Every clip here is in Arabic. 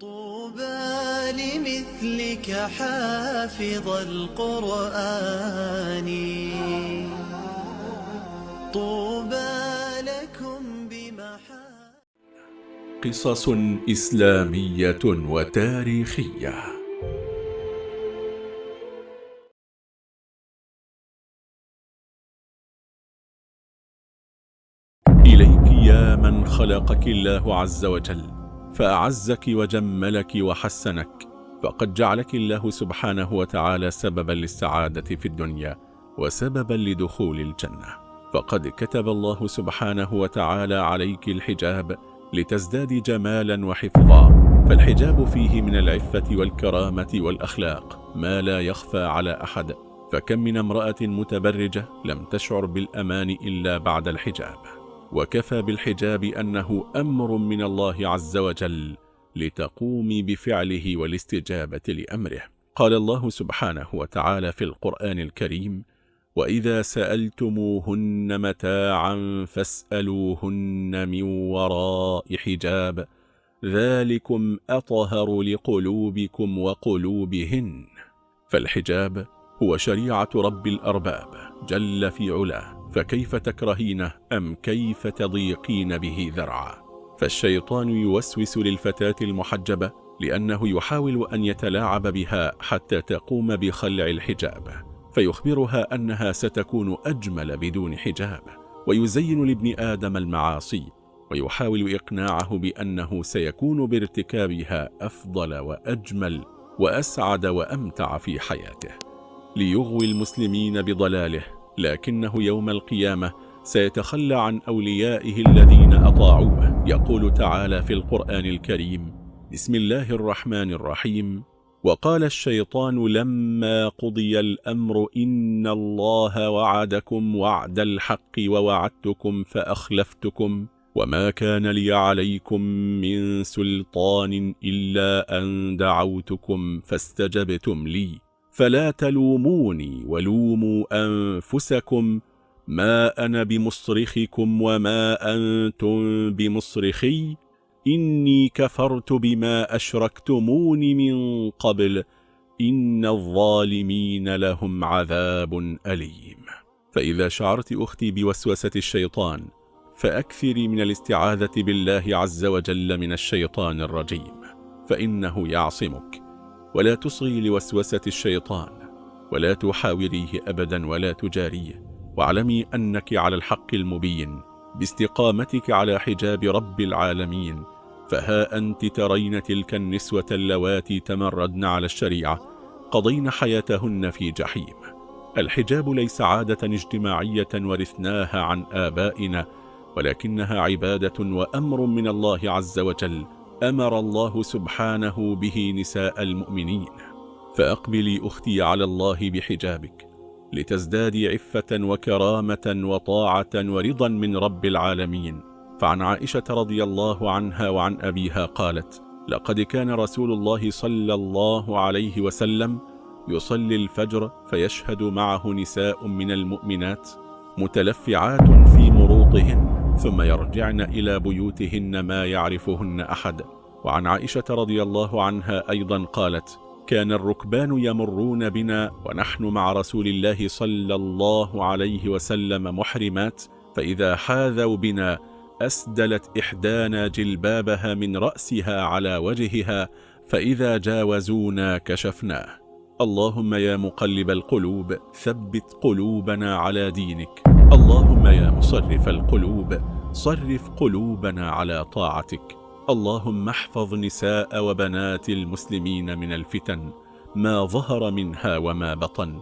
طوبى لمثلك حافظ القرآن. طوبى لكم بمحا قصص إسلامية وتاريخية. إليك يا من خلقك الله عز وجل. فأعزك وجملك وحسنك فقد جعلك الله سبحانه وتعالى سببا للسعادة في الدنيا وسببا لدخول الجنة. فقد كتب الله سبحانه وتعالى عليك الحجاب لتزداد جمالا وحفظا. فالحجاب فيه من العفة والكرامة والأخلاق ما لا يخفى على أحد فكم من امرأة متبرجة لم تشعر بالأمان إلا بعد الحجاب. وكفى بالحجاب أنه أمر من الله عز وجل لتقومي بفعله والاستجابة لأمره. قال الله سبحانه وتعالى في القرآن الكريم وإذا سألتموهن متاعا فاسألوهن من وراء حجاب ذلكم أطهر لقلوبكم وقلوبهن. فالحجاب هو شريعة رب الأرباب جل في علاه. فكيف تكرهينه أم كيف تضيقين به ذرعا؟ فالشيطان يوسوس للفتاة المحجبة لأنه يحاول أن يتلاعب بها حتى تقوم بخلع الحجاب فيخبرها أنها ستكون أجمل بدون حجاب ويزين لابن آدم المعاصي ويحاول إقناعه بأنه سيكون بارتكابها أفضل وأجمل وأسعد وأمتع في حياته ليغوي المسلمين بضلاله لكنه يوم القيامة سيتخلى عن أوليائه الذين أطاعوه. يقول تعالى في القرآن الكريم بسم الله الرحمن الرحيم. وقال الشيطان لما قضي الأمر إن الله وعدكم وعد الحق ووعدتكم فأخلفتكم وما كان لي عليكم من سلطان إلا أن دعوتكم فاستجبتم لي. فلا تلوموني ولوموا أنفسكم ما أنا بمصرخكم وما أنتم بمصرخي. إني كفرت بما أشركتمون من قبل. إن الظالمين لهم عذاب أليم. فإذا شعرت أختي بوسوسة الشيطان فأكثري من الاستعاذة بالله عز وجل من الشيطان الرجيم. فإنه يعصمك. ولا تصغي لوسوسة الشيطان ولا تحاوريه أبدا ولا تجاريه واعلمي أنك على الحق المبين باستقامتك على حجاب رب العالمين. فها أنت ترين تلك النسوة اللواتي تمردن على الشريعة قضين حياتهن في جحيم. الحجاب ليس عادة اجتماعية ورثناها عن آبائنا ولكنها عبادة وأمر من الله عز وجل. أمر الله سبحانه به نساء المؤمنين فأقبلي أختي على الله بحجابك لتزدادي عفة وكرامة وطاعة ورضا من رب العالمين. فعن عائشة رضي الله عنها وعن أبيها قالت لقد كان رسول الله صلى الله عليه وسلم يصلي الفجر فيشهد معه نساء من المؤمنات متلفعات في مروطهن ثم يرجعن إلى بيوتهن ما يعرفهن أحد. وعن عائشة رضي الله عنها أيضا قالت كان الركبان يمرون بنا ونحن مع رسول الله صلى الله عليه وسلم محرمات فإذا حاذوا بنا أسدلت إحدانا جلبابها من رأسها على وجهها فإذا جاوزونا كشفناه. اللهم يا مقلب القلوب ثبت قلوبنا على دينك. اللهم يا مصرف القلوب صرف قلوبنا على طاعتك. اللهم احفظ نساء وبنات المسلمين من الفتن ما ظهر منها وما بطن.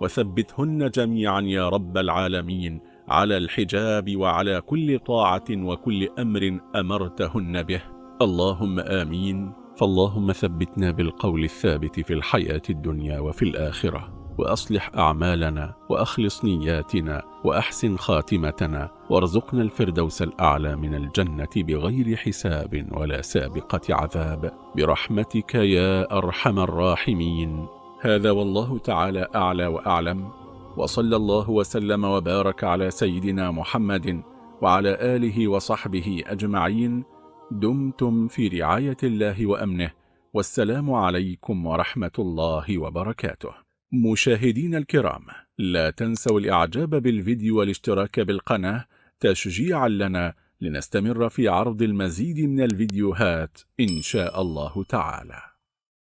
وثبتهن جميعا يا رب العالمين على الحجاب وعلى كل طاعة وكل أمر أمرتهن به. اللهم آمين. فاللهم ثبتنا بالقول الثابت في الحياة الدنيا وفي الآخرة وأصلح أعمالنا وأخلص نياتنا وأحسن خاتمتنا وارزقنا الفردوس الأعلى من الجنة بغير حساب ولا سابقة عذاب. برحمتك يا أرحم الراحمين. هذا والله تعالى أعلى وأعلم. وصلى الله وسلم وبارك على سيدنا محمد وعلى آله وصحبه أجمعين. دمتم في رعاية الله وأمنه والسلام عليكم ورحمة الله وبركاته. مشاهدين الكرام لا تنسوا الإعجاب بالفيديو والاشتراك بالقناة تشجيعا لنا لنستمر في عرض المزيد من الفيديوهات إن شاء الله تعالى.